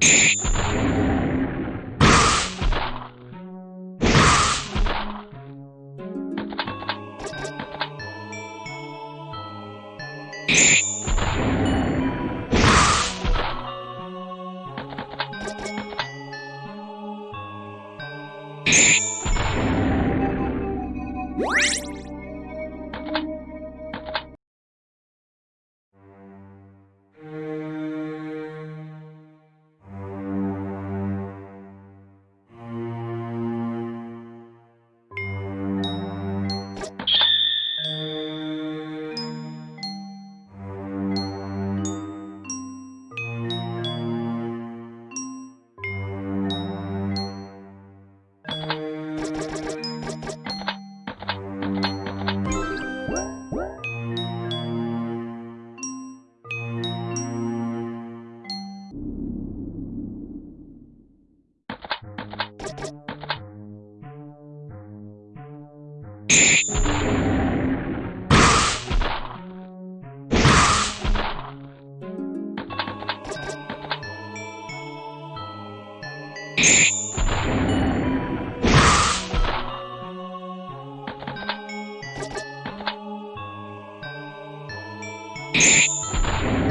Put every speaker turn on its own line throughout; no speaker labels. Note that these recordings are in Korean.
you
you あっ。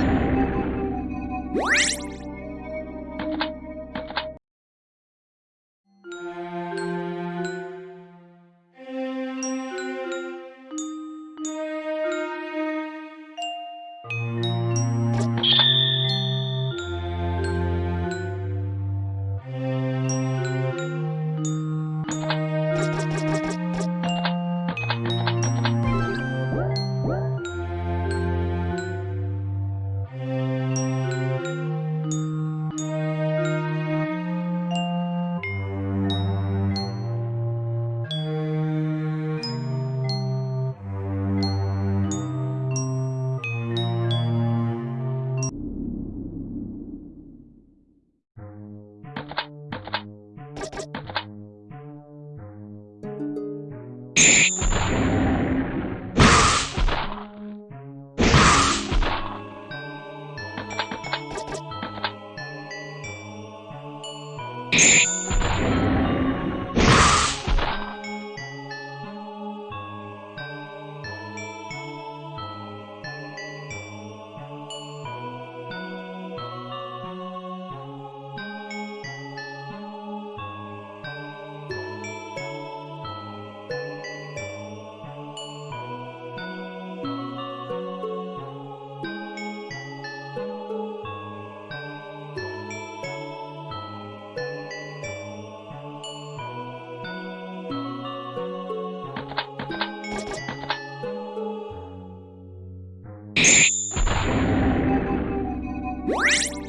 you Música